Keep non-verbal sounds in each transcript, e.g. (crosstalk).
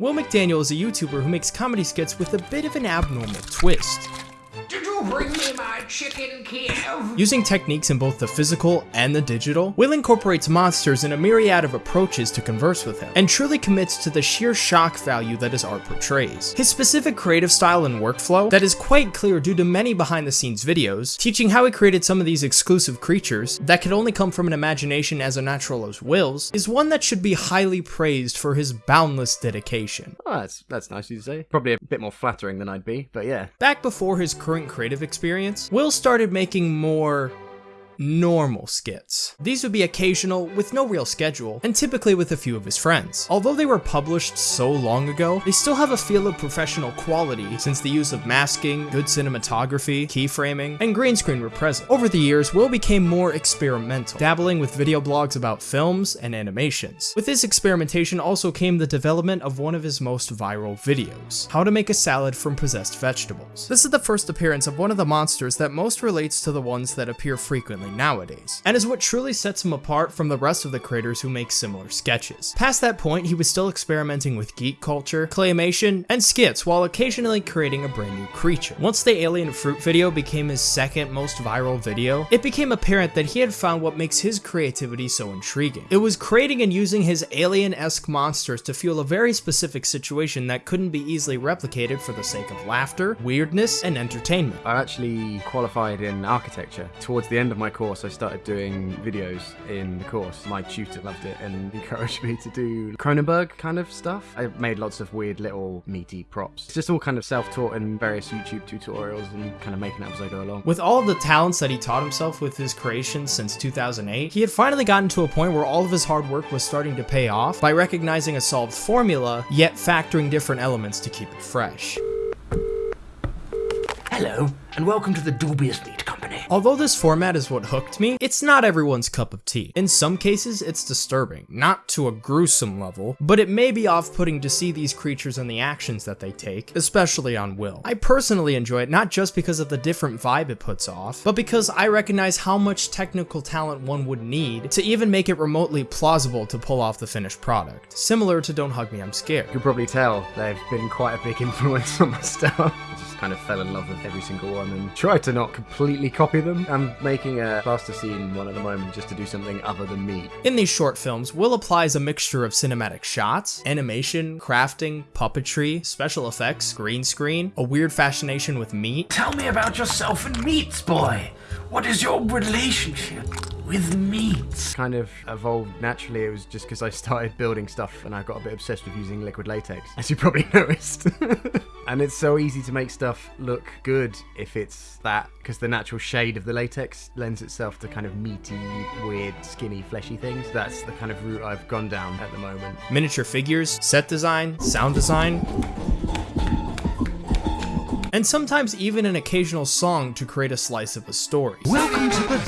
Will McDaniel is a YouTuber who makes comedy skits with a bit of an abnormal twist. Did you bring me my chicken, Kiev? Using techniques in both the physical and the digital, Will incorporates monsters in a myriad of approaches to converse with him, and truly commits to the sheer shock value that his art portrays. His specific creative style and workflow, that is quite clear due to many behind the scenes videos, teaching how he created some of these exclusive creatures that could only come from an imagination as unnatural as Will's, is one that should be highly praised for his boundless dedication. Oh, that's that's nice you to say. Probably a bit more flattering than I'd be, but yeah. Back before his current creative experience, Will started making more normal skits. These would be occasional, with no real schedule, and typically with a few of his friends. Although they were published so long ago, they still have a feel of professional quality since the use of masking, good cinematography, keyframing, and green screen were present. Over the years, Will became more experimental, dabbling with video blogs about films and animations. With this experimentation also came the development of one of his most viral videos, how to make a salad from possessed vegetables. This is the first appearance of one of the monsters that most relates to the ones that appear frequently nowadays, and is what truly sets him apart from the rest of the creators who make similar sketches. Past that point, he was still experimenting with geek culture, claymation, and skits while occasionally creating a brand new creature. Once the alien fruit video became his second most viral video, it became apparent that he had found what makes his creativity so intriguing. It was creating and using his alien-esque monsters to fuel a very specific situation that couldn't be easily replicated for the sake of laughter, weirdness, and entertainment. I actually qualified in architecture. Towards the end of my course, I started doing videos in the course. My tutor loved it and (laughs) encouraged me to do Cronenberg kind of stuff. I made lots of weird little meaty props. It's just all kind of self-taught and various YouTube tutorials and kind of making it up as I go along. With all the talents that he taught himself with his creations since 2008, he had finally gotten to a point where all of his hard work was starting to pay off by recognizing a solved formula, yet factoring different elements to keep it fresh. Hello, and welcome to the Dubious Meat Company. Although this format is what hooked me, it's not everyone's cup of tea. In some cases, it's disturbing, not to a gruesome level, but it may be off-putting to see these creatures and the actions that they take, especially on Will. I personally enjoy it not just because of the different vibe it puts off, but because I recognize how much technical talent one would need to even make it remotely plausible to pull off the finished product. Similar to Don't Hug Me, I'm Scared. You can probably tell they've been quite a big (laughs) influence on my stuff. I just kind of fell in love with every single one and tried to not completely copy them. I'm making a plasticine one at the moment just to do something other than meat. In these short films, Will applies a mixture of cinematic shots, animation, crafting, puppetry, special effects, green screen, a weird fascination with meat, Tell me about yourself and meats, boy. What is your relationship with meats? Kind of evolved naturally. It was just because I started building stuff and I got a bit obsessed with using liquid latex, as you probably (laughs) noticed. (laughs) and it's so easy to make stuff look good if it's that, because the natural shade of the latex lends itself to kind of meaty, weird, skinny, fleshy things. That's the kind of route I've gone down at the moment. miniature figures, set design, sound design, and sometimes even an occasional song to create a slice of a story. Welcome to the land of Phillips.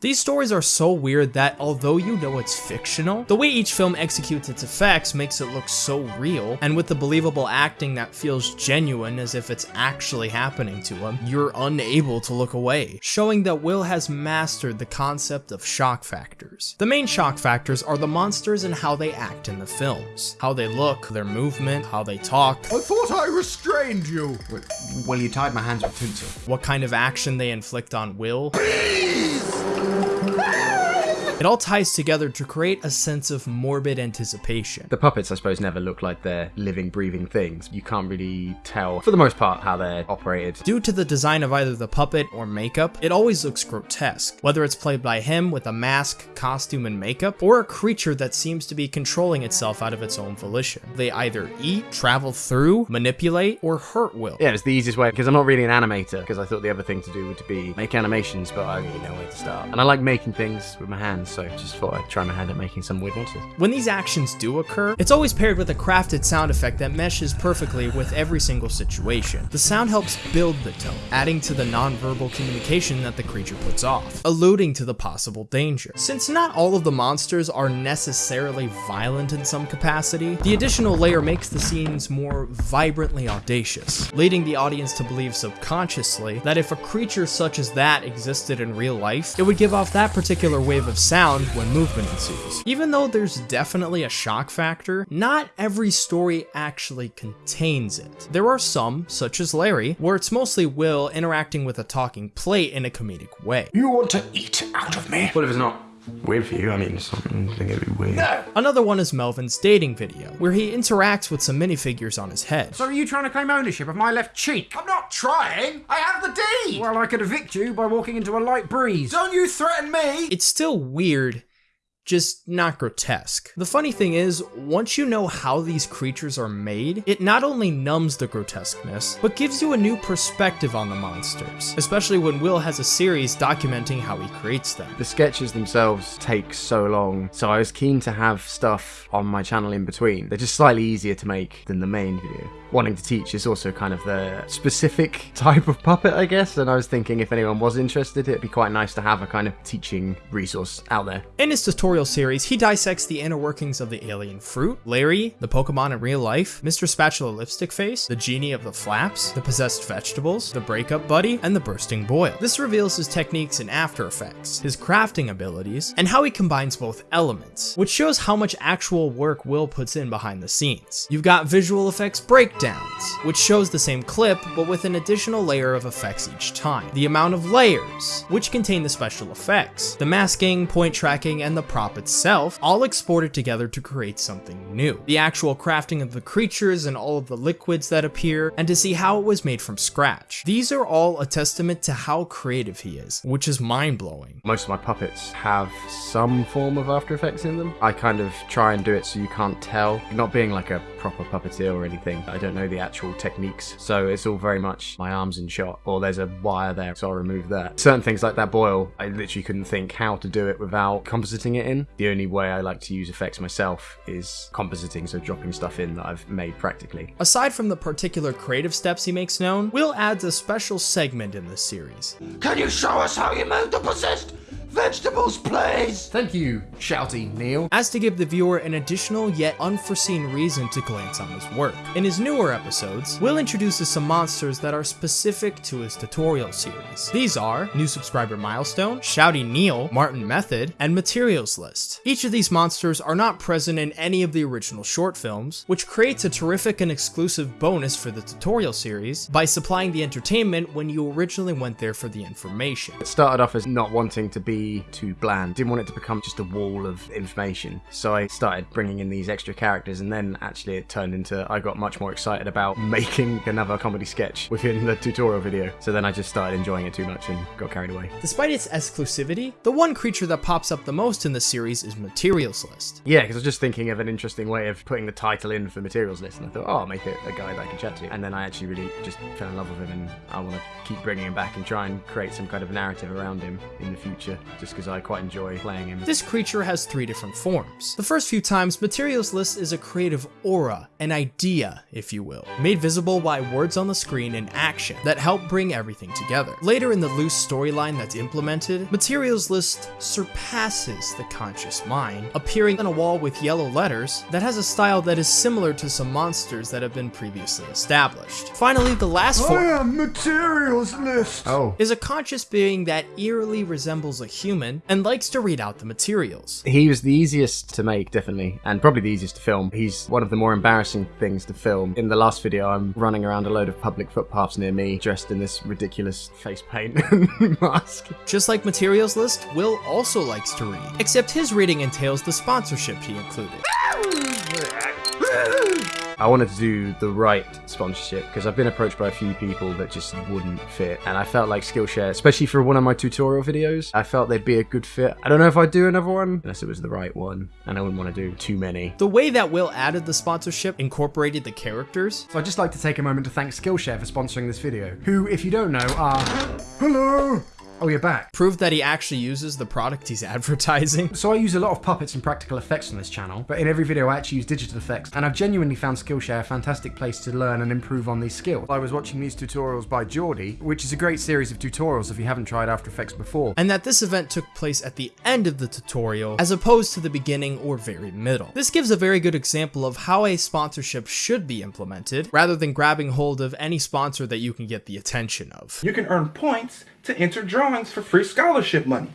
These stories are so weird that although you know it's fictional, the way each film executes its effects makes it look so real, and with the believable acting that feels genuine as if it's actually happening to him, you're unable to look away, showing that Will has mastered the concept of shock factors. The main shock factors are the monsters and how they act in the films, how they look, their movement, how they talk, I thought I restrained you. Well, you tied my hands with tinsel. what kind of action they inflict on Will. It all ties together to create a sense of morbid anticipation. The puppets, I suppose, never look like they're living, breathing things. You can't really tell, for the most part, how they're operated. Due to the design of either the puppet or makeup, it always looks grotesque, whether it's played by him with a mask, costume, and makeup, or a creature that seems to be controlling itself out of its own volition. They either eat, travel through, manipulate, or hurt Will. Yeah, it's the easiest way because I'm not really an animator. Because I thought the other thing to do would be make animations, but I really know where to start. And I like making things with my hands, so just thought I'd try my hand at making some weird monsters. When these actions do occur, it's always paired with a crafted sound effect that meshes perfectly with every single situation. The sound helps build the tone, adding to the nonverbal communication that the creature puts off, alluding to the possible danger. Since not all of the monsters are necessarily violent in some capacity, the additional layer makes the scenes more vibrantly audacious, leading the audience to believe subconsciously that if a creature such as that existed in real life, it would give off that particular wave of sound sound when movement ensues. Even though there's definitely a shock factor, not every story actually contains it. There are some, such as Larry, where it's mostly Will interacting with a talking plate in a comedic way. You want to eat out of me? What if it's not weird for you? I mean, something think it'd be weird. Another one is Melvin's dating video, where he interacts with some minifigures on his head. So are you trying to claim ownership of my left cheek? I'm not trying. I have the D. Well, I could evict you by walking into a light breeze. Don't you threaten me. It's still weird, just not grotesque. The funny thing is, once you know how these creatures are made, it not only numbs the grotesqueness, but gives you a new perspective on the monsters, especially when Will has a series documenting how he creates them. The sketches themselves take so long, so I was keen to have stuff on my channel in between. They're just slightly easier to make than the main video. Wanting to teach is also kind of the specific (laughs) type of puppet, I guess, and I was thinking if anyone was interested, it'd be quite nice to have a kind of teaching resource out there. In his tutorial series, he dissects the inner workings of the alien fruit, Larry, the Pokemon in real life, Mr. Spatula Lipstick Face, the genie of the flaps, the possessed vegetables, the breakup buddy, and the bursting boil. This reveals his techniques in After Effects, his crafting abilities, and how he combines both elements, which shows how much actual work Will puts in behind the scenes. You've got visual effects breakdowns, which shows the same clip, but with an additional layer of effects each time. The amount of layers, which contain the special effects, the masking, point tracking, and the itself, all exported together to create something new. The actual crafting of the creatures and all of the liquids that appear, and to see how it was made from scratch. These are all a testament to how creative he is, which is mind-blowing. Most of my puppets have some form of After Effects in them. I kind of try and do it so you can't tell. Not being like a proper puppeteer or anything, I don't know the actual techniques, so it's all very much my arms in shot, or there's a wire there, so I'll remove that. Certain things like that boil, I literally couldn't think how to do it without compositing it in. The only way I like to use effects myself is compositing, so dropping stuff in that I've made practically. Aside from the particular creative steps he makes known, Will adds a special segment in this series. Can you show us how you made the possessed vegetables, please? Thank you, shouty Neil. as to give the viewer an additional yet unforeseen reason to glance on his work. In his newer episodes, Will introduces some monsters that are specific to his tutorial series. These are New Subscriber Milestone, Shouty Neil, Martin Method, and Materials List. Each of these monsters are not present in any of the original short films, which creates a terrific and exclusive bonus for the tutorial series by supplying the entertainment when you originally went there for the information. It started off as not wanting to be too bland. Didn't want it to become just a wall of information. So I started bringing in these extra characters, and then actually it turned into I got much more excited about (laughs) making another comedy sketch within the tutorial video. So then I just started enjoying it too much and got carried away. Despite its exclusivity, the one creature that pops up the most in the series is Materials List. Yeah, because I was just thinking of an interesting way of putting the title in for materials list, and I thought, oh, I'll make it a guy that I can chat to. And then I actually really just fell in love with him, and I want to keep bringing him back and try and create some kind of narrative around him in the future, just because I quite enjoy playing him. This creature has three different forms. The first few times, Materials List is a creative aura, an idea, if you will, made visible by words on the screen and action that help bring everything together. Later in the loose storyline that's implemented, Materials List surpasses the conscious mind, appearing on a wall with yellow letters that has a style that is similar to some monsters that have been previously established. Finally, the last form I am materials list. Oh. is a conscious being that eerily resembles a human and likes to read out the materials. He was the easiest to make, definitely, and probably the easiest to film. He's one of the more embarrassing things to film. In the last video, I'm running around a load of public footpaths near me, dressed in this ridiculous face paint (laughs) mask. Just like Materials List, Will also likes to read, except his reading entails the sponsorship he included. I wanted to do the right sponsorship because I've been approached by a few people that just wouldn't fit, and I felt like Skillshare, especially for one of my tutorial videos, I felt they'd be a good fit. I don't know if I'd do another one unless it was the right one, and I wouldn't want to do too many. The way that Will added the sponsorship incorporated the characters, So I'd just like to take a moment to thank Skillshare for sponsoring this video, who, if you don't know, are... (gasps) Hello! Oh, you're back. proved that he actually uses the product he's (laughs) advertising. So I use a lot of puppets and practical effects on this channel, but in every video I actually use digital effects, and I've genuinely found Skillshare a fantastic place to learn and improve on these skills. I was watching these tutorials by Geordie, which is a great series of tutorials if you haven't tried After Effects before. And that this event took place at the end of the tutorial as opposed to the beginning or very middle. This gives a very good example of how a sponsorship should be implemented rather than grabbing hold of any sponsor that you can get the attention of. You can earn points to enter drawings for free scholarship money.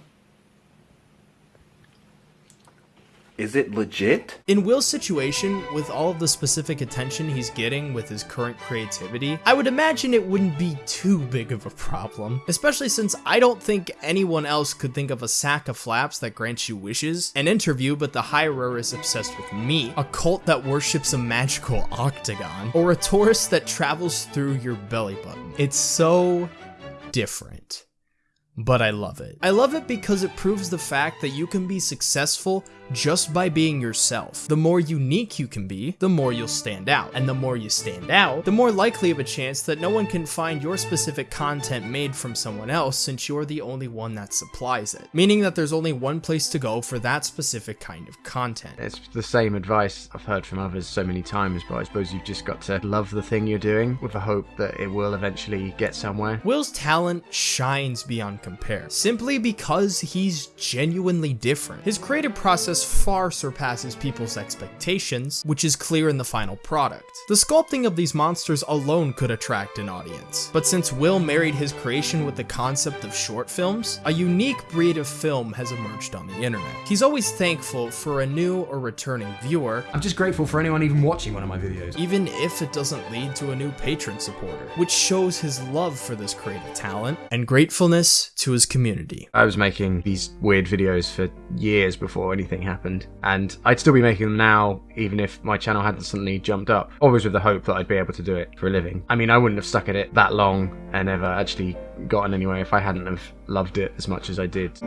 Is it legit? In Will's situation, with all of the specific attention he's getting with his current creativity, I would imagine it wouldn't be too big of a problem, especially since I don't think anyone else could think of a sack of flaps that grants you wishes, an interview but the Hirer is obsessed with me, a cult that worships a magical octagon, or a tourist that travels through your belly button. It's so different but I love it. I love it because it proves the fact that you can be successful just by being yourself. The more unique you can be, the more you'll stand out. And the more you stand out, the more likely of a chance that no one can find your specific content made from someone else since you're the only one that supplies it. Meaning that there's only one place to go for that specific kind of content. It's the same advice I've heard from others so many times, but I suppose you've just got to love the thing you're doing with the hope that it will eventually get somewhere. Will's talent shines beyond compare, simply because he's genuinely different. His creative process far surpasses people's expectations, which is clear in the final product. The sculpting of these monsters alone could attract an audience, but since Will married his creation with the concept of short films, a unique breed of film has emerged on the internet. He's always thankful for a new or returning viewer, I'm just grateful for anyone even watching one of my videos. even if it doesn't lead to a new patron supporter, which shows his love for this creative talent and gratefulness to his community. I was making these weird videos for years before anything happened, and I'd still be making them now, even if my channel hadn't suddenly jumped up. Always with the hope that I'd be able to do it for a living. I mean, I wouldn't have stuck at it that long and ever actually gotten anywhere if I hadn't have loved it as much as I did.